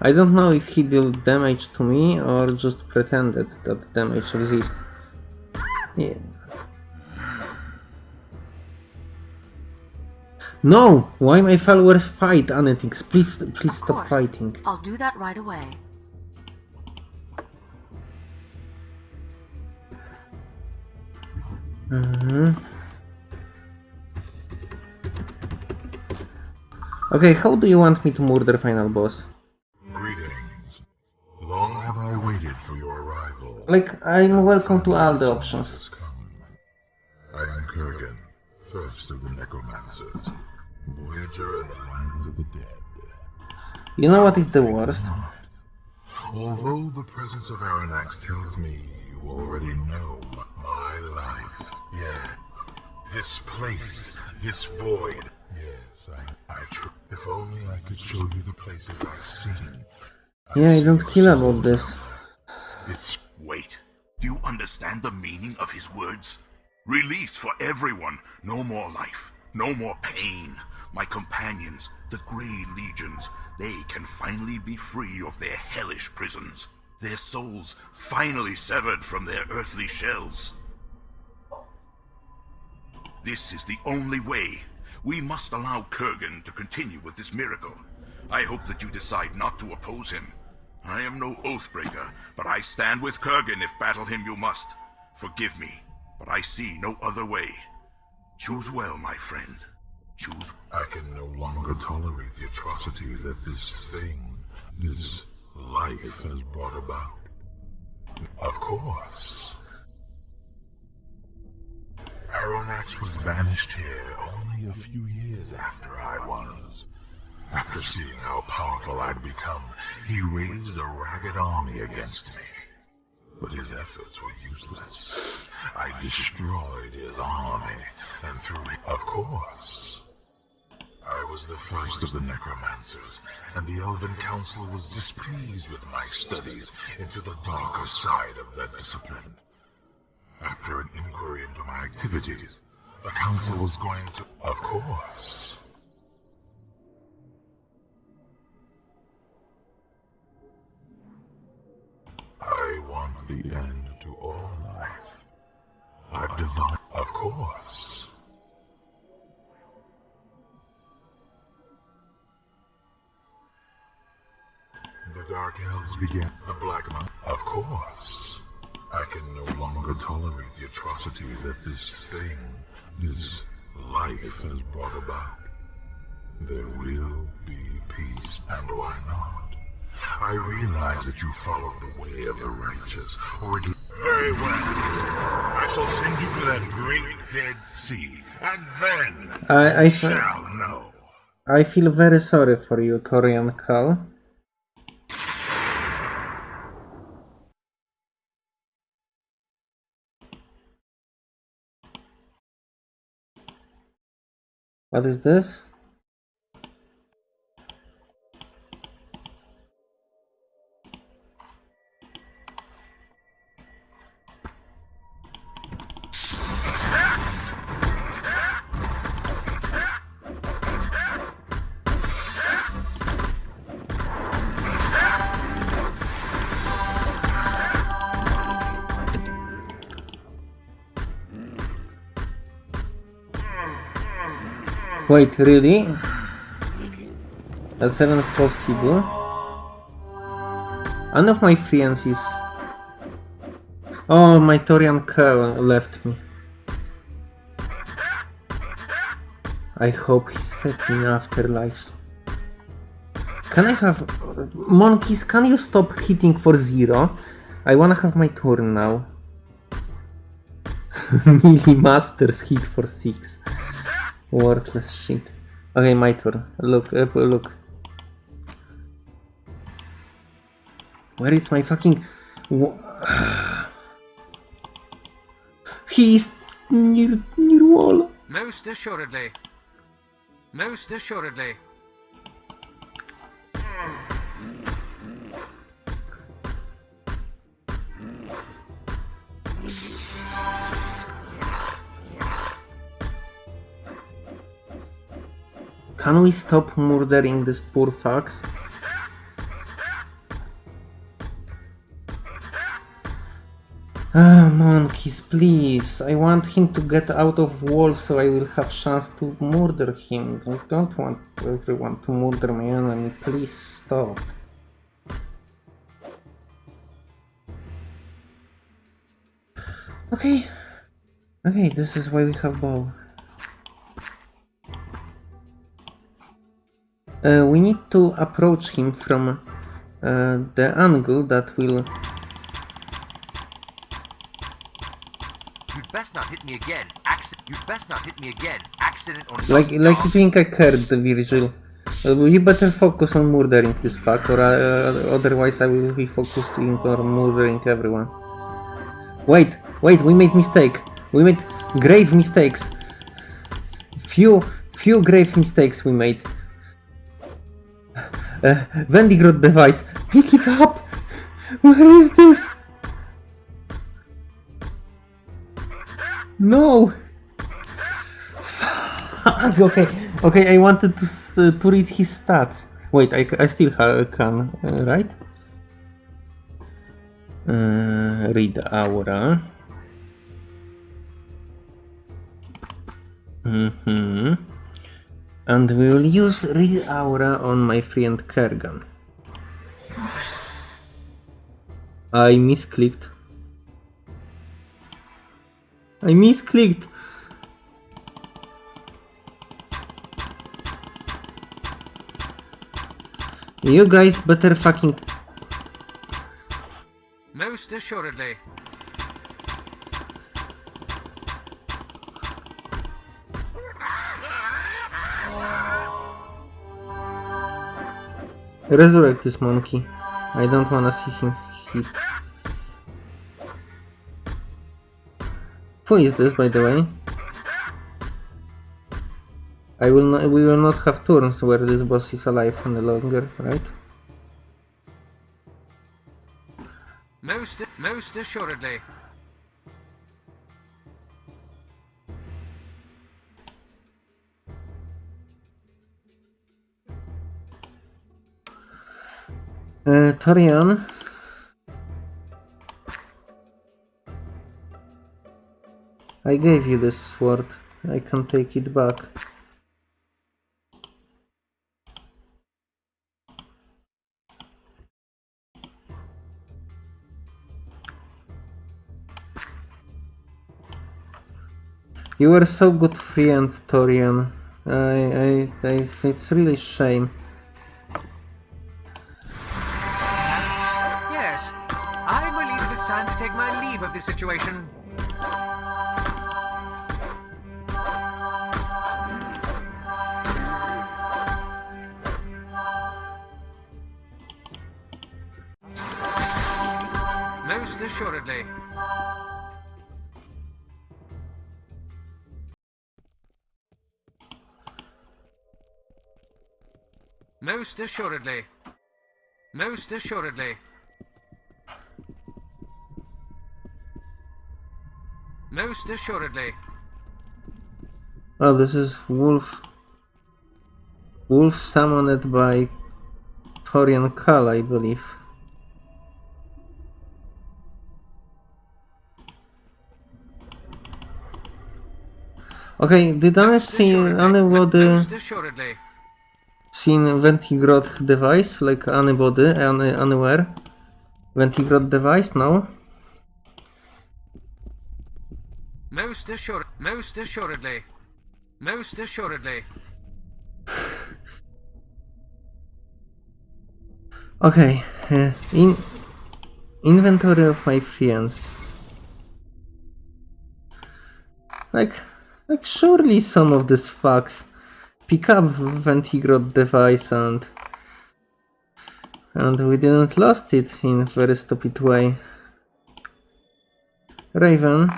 I don't know if he dealt damage to me or just pretended that damage exists. Yeah. No! Why my followers fight Anetix? Please, please Of stop course. fighting. I'll do that right away. Mhm. Okay, how do you want me to murder final boss? Greetings. Long have I waited for your arrival. Like, I'm welcome to all the options. I am Kerghan, first of the Necromancers, Voyager in the lands of the dead. You know what is the worst? Although the presence of Arronax tells me you already know my life. Yeah. This place, this void. Yes, I, I tr- If only I could show you the places I've seen. Yeah, I don't care about this. It's Wait. Do you understand the meaning of his words? Release for everyone. No more life. No more pain. My companions, the Grey Legions, they can finally be free of their hellish prisons. Their souls finally severed from their earthly shells. This is the only way. We must allow Kerghan to continue with this miracle. I hope that you decide not to oppose him. I am no oathbreaker, but I stand with Kerghan if battle him you must. Forgive me, but I see no other way. Choose well, my friend. Choose. I can no longer tolerate the atrocities that this thing, this life has brought about. Of course. Arronax was banished here only a few years after I was. After seeing how powerful I'd become, he raised a ragged army against me. But his efforts were useless. I destroyed his army, and through Of course. I was the first of the necromancers, and the Elven Council was displeased with my studies into the darker side of that discipline. After an inquiry into my activities, the Council was going to... Of course. I want the end to all life. I've divined, of course. The Dark Elves began the Black Mountain. Of course. I can no longer tolerate the atrocities that this thing, this life has brought about. There will be peace, and why not? I realize that you followed the way of the righteous, or at. Very well. I shall send you to that great dead sea, and then I, I, you shall know. I feel very sorry for you, Torian Kel. What is this? Wait, really? That's even possible. One of my friends is... Oh, my Torian Kel left me. I hope he's happy in afterlives. Can I have... Monkeys, can you stop hitting for zero? I wanna have my turn now. Melee Masters hit for six. Worthless shit. Okay, my turn. Look, uh, look. Where is my fucking... he is near, near wall. Most assuredly. Most assuredly. Can we stop murdering this poor fox? Ah, monkeys, please. I want him to get out of wall so I will have chance to murder him. I don't want everyone to murder my enemy. Please stop. Okay. Okay, this is why we have bow. Uh, we need to approach him from uh, the angle that will You'd best not hit me again. Accident. You'd best not hit me again. Accident or like like you else. think I cared, Virgil. Uh, you better focus on murdering this fuck, or uh, otherwise I will be focusing on murdering everyone. Wait, wait, we made mistake. We made grave mistakes. Few, few grave mistakes we made. Uh, device, pick it up. Where is this? No. Fuck, okay, okay. I wanted to uh, to read his stats. Wait, I, I still can, uh, right? Uh, read aura. Mm-hmm. And we will use read aura on my friend Kerghan. I misclicked. I misclicked. You guys better fucking Most assuredly. Resurrect this monkey. I don't wanna see him hit. Who is this, by the way? I will not. We will not have turns where this boss is alive any longer, right? Most most assuredly. Torian. I gave you this sword. I can take it back. You were so good friend, Torian. I, I, I, it's really shame. Of this situation. Most assuredly. Most assuredly. Most assuredly. Most assuredly. Oh, this is Wolf. Wolf summoned by Torian Kel, I believe. Okay, did I see anybody seen Vendigroth device, like anybody, any, anywhere? Vendigroth device, no? Most assured. Most assuredly. Most assuredly. Okay, uh, in inventory of my friends. Like, like surely some of these fucks pick up Vendigroth device and and we didn't lost it in very stupid way. Raven,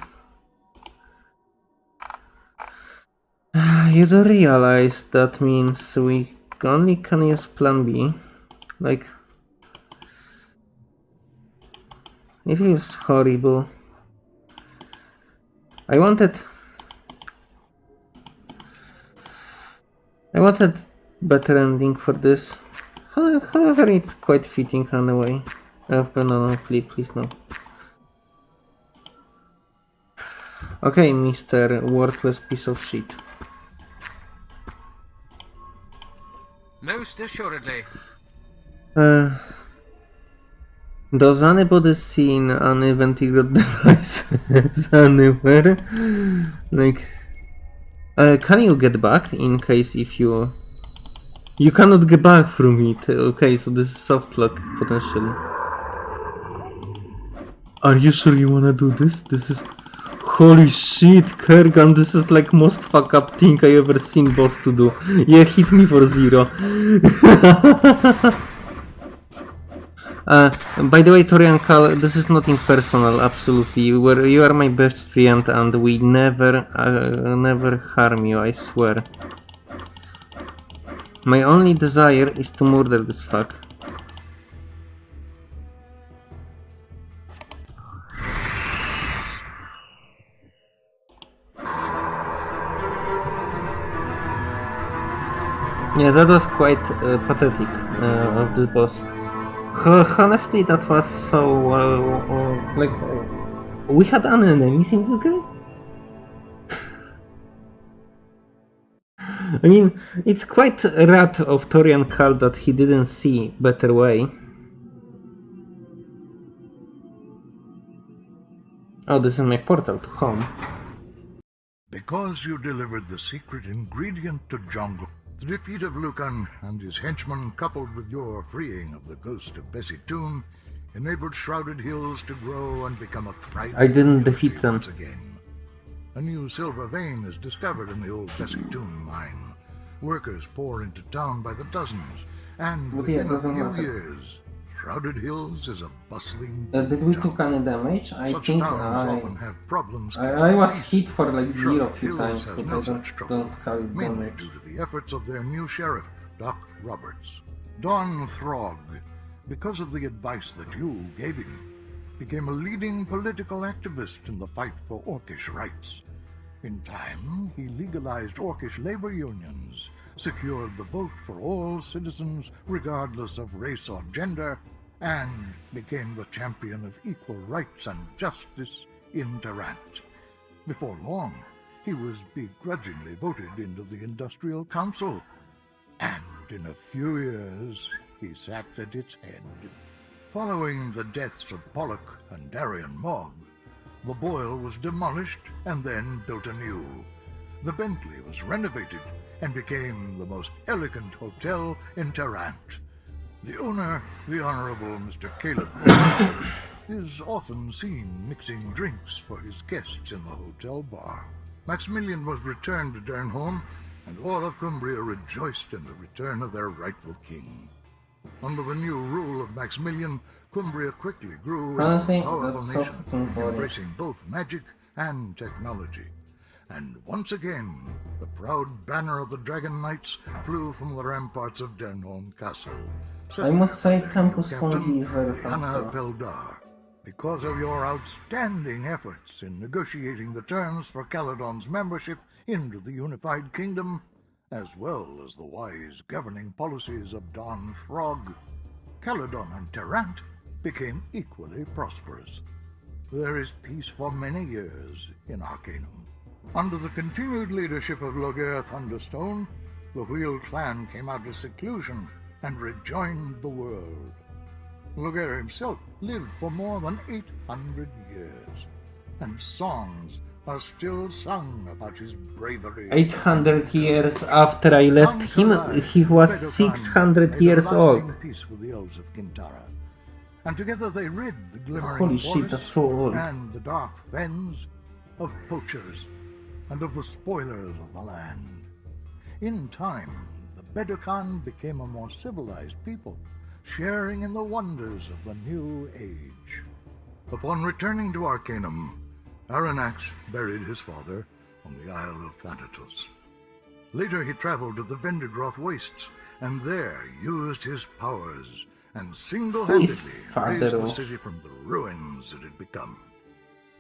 you do realize that means we only can use Plan B, like. It feels horrible. I wanted... I wanted better ending for this. However, it's quite fitting anyway. Uh, no, no, please, please no. Okay, Mr. Worthless piece of shit. Most assuredly. Uh, does anybody seen any Vendigroth devices anywhere? Like, uh, can you get back in case if you... You cannot get back from it. Okay, so this is soft lock potentially. Are you sure you wanna do this? This is... Holy shit, Kerghan, this is like most fuck up thing I ever seen boss to do. Yeah, hit me for zero. Uh, by the way, Torian Kel, this is nothing personal, absolutely. You, were, you are my best friend and we never, uh, never harm you, I swear. My only desire is to murder this fuck. Yeah, that was quite uh, pathetic uh, of this boss. Ho- Honestly, that was so uh, like we had an enemies in this game. I mean, it's quite rat of Torian Kel that he didn't see better way. Oh, this is my portal to home. Because you delivered the secret ingredient to Jungle, the defeat of Lucan and his henchmen, coupled with your freeing of the ghost of Bessie Toone, enabled Shrouded Hills to grow and become a thriving I didn't defeat them. once again. A new silver vein is discovered in the old Bessie Toone mine. Workers pour into town by the dozens, and within a few years, Shrouded Hills is a bustling Uh, did we took any damage? I Such think I, often have problems. I, I was hit for like zero few times, but no I don't, such trouble, don't have mainly damage. due to the efforts of their new sheriff, Doc Roberts. Don Throg, because of the advice that you gave him, became a leading political activist in the fight for Orcish rights. In time, he legalized Orcish labor unions, secured the vote for all citizens regardless of race or gender, and became the champion of equal rights and justice in Tarant. Before long, he was begrudgingly voted into the Industrial Council, and in a few years he sat at its head. Following the deaths of Pollock and Darian Mogg, the Boil was demolished and then built anew. The Bentley was renovated and became the most elegant hotel in Tarant. The owner, the Honorable Mr. Caleb, is often seen mixing drinks for his guests in the hotel bar. Maximilian was returned to Dernholm, and all of Cumbria rejoiced in the return of their rightful king. Under the new rule of Maximilian, Cumbria quickly grew into a powerful nation, embracing both magic and technology. And once again, the proud banner of the Dragon Knights flew from the ramparts of Dernholm Castle. I must say Campus is very Anna helpful. Because of your outstanding efforts in negotiating the terms for Caladon's membership into the Unified Kingdom, as well as the wise governing policies of Don Throg, Caladon and Tarant became equally prosperous. There is peace for many years in Arcanum. Under the continued leadership of Loghaire Thunderstone, the Wheel clan came out of seclusion and rejoined the world. Loghaire himself lived for more than 800 years, and songs are still sung about his bravery. 800 years after I left him, he was 600 years old. Peace with the elves of Qintara. And together they rid the glimmering Holy shit, that's so old. and the dark fens of poachers and of the spoilers of the land. In time, the Bedokaan became a more civilized people, sharing in the wonders of the new age. Upon returning to Arcanum, Arronax buried his father on the Isle of Thanatos. Later he traveled to the Vendigroth Wastes, and there used his powers and single-handedly raised the city from the ruins it had become.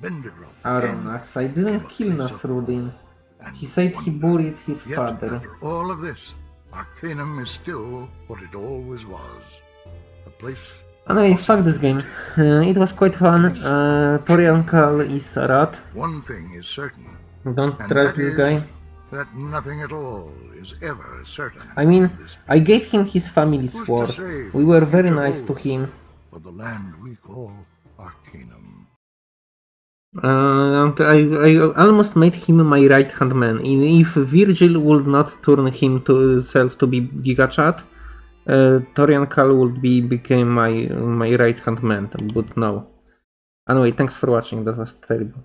Vendigroth Arronax, I didn't kill Nasrudin. He said he buried his Yet, father. after all of this, Arcanum is still what it always was. A place Anyway, fuck this game. Uh, it was quite fun. Uh, Torian Kel is a rat. one thing is certain, Don't trust this guy. that nothing at all is ever certain. I mean, I gave him his family's sword. We were very nice to him. For the land we call Arcanum. Uh, I, I almost made him my right hand man. If Virgil would not turn him to himself to be Gigachat, uh, Torian Kel would be became my my right hand man. But no. Anyway, thanks for watching. That was terrible.